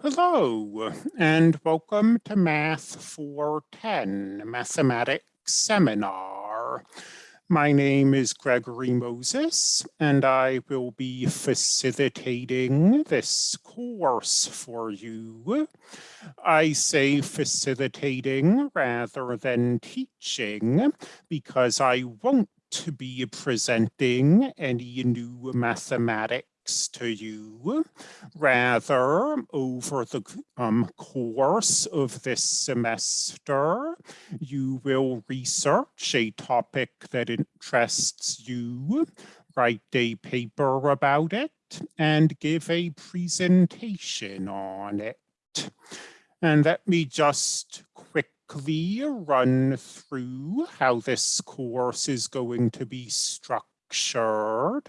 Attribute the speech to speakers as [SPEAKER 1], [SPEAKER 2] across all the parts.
[SPEAKER 1] Hello, and welcome to Math 410 Mathematics Seminar. My name is Gregory Moses, and I will be facilitating this course for you. I say facilitating rather than teaching because I won't be presenting any new mathematics to you. Rather, over the um, course of this semester, you will research a topic that interests you, write a paper about it, and give a presentation on it. And let me just quickly run through how this course is going to be structured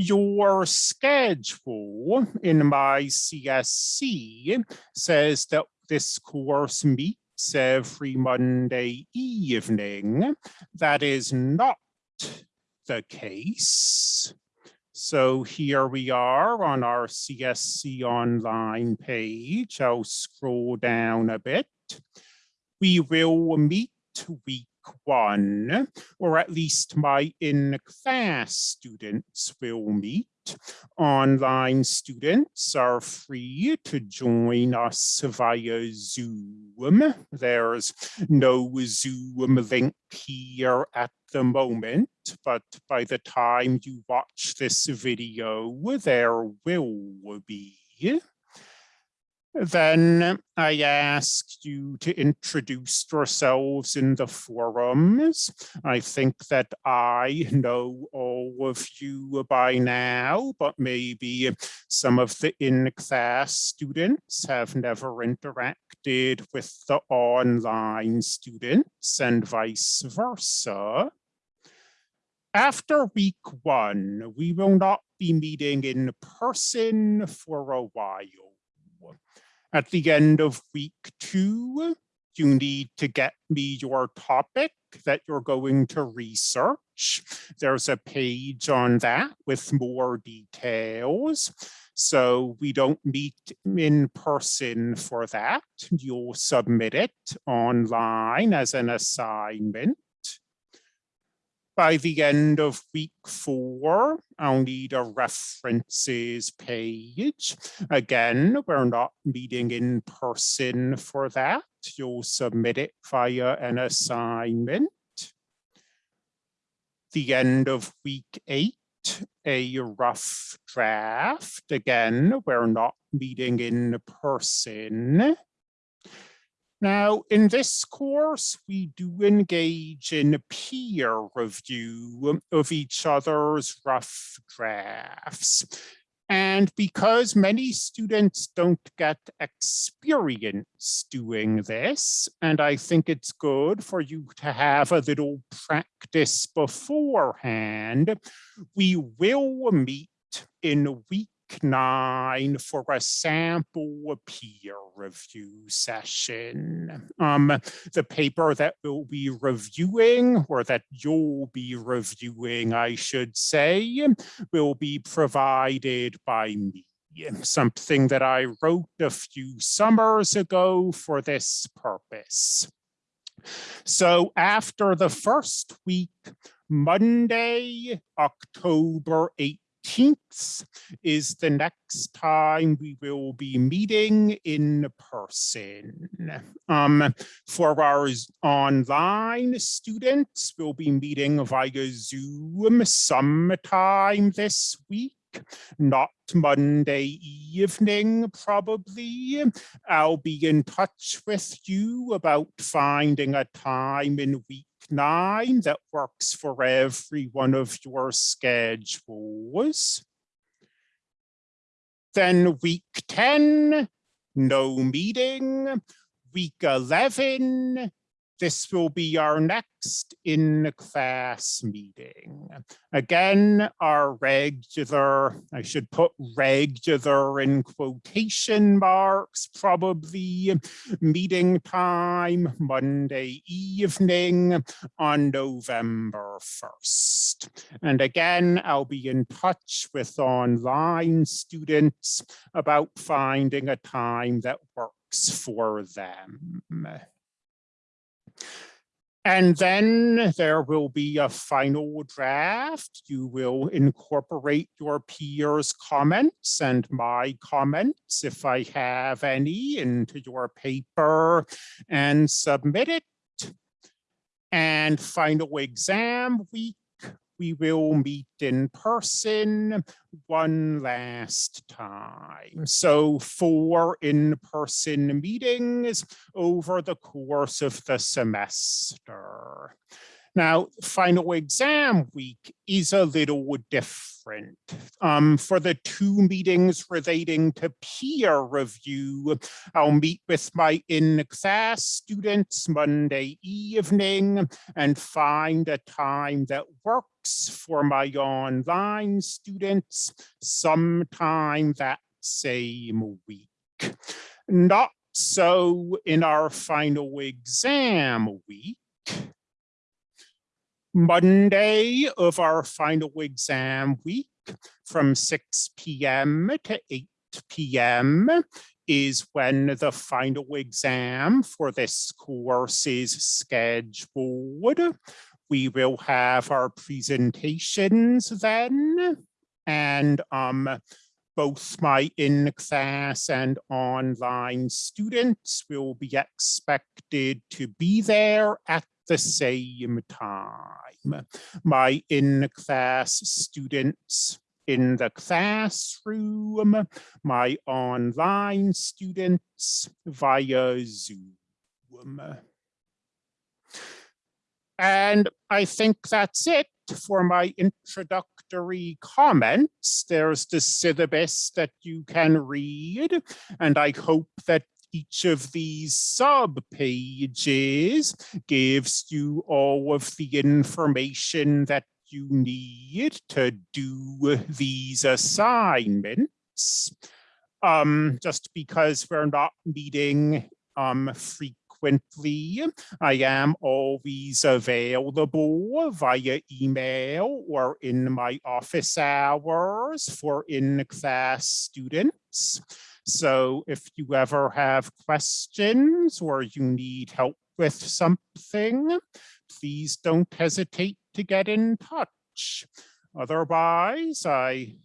[SPEAKER 1] your schedule in my CSC says that this course meets every Monday evening. That is not the case. So here we are on our CSC online page. I'll scroll down a bit. We will meet week one, or at least my in-class students will meet. Online students are free to join us via Zoom. There's no Zoom link here at the moment, but by the time you watch this video, there will be. Then I ask you to introduce yourselves in the forums. I think that I know all of you by now, but maybe some of the in-class students have never interacted with the online students and vice versa. After week one, we will not be meeting in person for a while at the end of week two, you need to get me your topic that you're going to research. There's a page on that with more details. So we don't meet in person for that. You'll submit it online as an assignment. By the end of week four, I'll need a references page. Again, we're not meeting in person for that. You'll submit it via an assignment. The end of week eight, a rough draft. Again, we're not meeting in person. Now, in this course, we do engage in a peer review of each other's rough drafts. And because many students don't get experience doing this, and I think it's good for you to have a little practice beforehand, we will meet in a week nine for a sample peer review session. Um, the paper that we'll be reviewing, or that you'll be reviewing, I should say, will be provided by me something that I wrote a few summers ago for this purpose. So after the first week, Monday, October 8th, 18th is the next time we will be meeting in person. Um, for our online students, we'll be meeting via Zoom sometime this week not Monday evening, probably. I'll be in touch with you about finding a time in week nine that works for every one of your schedules. Then week 10, no meeting. Week 11, this will be our next in-class meeting. Again, our regular, I should put regular in quotation marks, probably meeting time Monday evening on November 1st. And again, I'll be in touch with online students about finding a time that works for them. And then there will be a final draft. You will incorporate your peers' comments and my comments, if I have any, into your paper and submit it. And final exam week we will meet in person one last time. So four in-person meetings over the course of the semester. Now, final exam week is a little different. Um, for the two meetings relating to peer review, I'll meet with my in-class students Monday evening and find a time that works for my online students sometime that same week. Not so in our final exam week. Monday of our final exam week from 6 p.m. to 8 p.m. is when the final exam for this course is scheduled. We will have our presentations then and um, both my in-class and online students will be expected to be there at the same time. My in-class students in the classroom, my online students via Zoom. And I think that's it for my introductory comments. There's the syllabus that you can read, and I hope that each of these sub pages gives you all of the information that you need to do these assignments. Um, just because we're not meeting um, frequently, I am always available via email or in my office hours for in-class students. So if you ever have questions or you need help with something, please don't hesitate to get in touch. Otherwise, I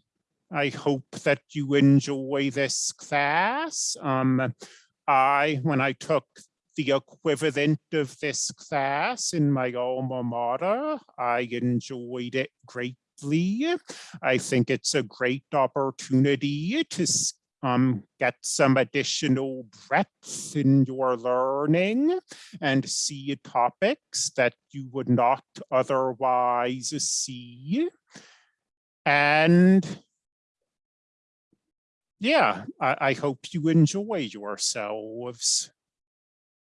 [SPEAKER 1] I hope that you enjoy this class. Um, I, when I took the equivalent of this class in my alma mater, I enjoyed it greatly. I think it's a great opportunity to um, get some additional breadth in your learning and see topics that you would not otherwise see. And yeah, I, I hope you enjoy yourselves.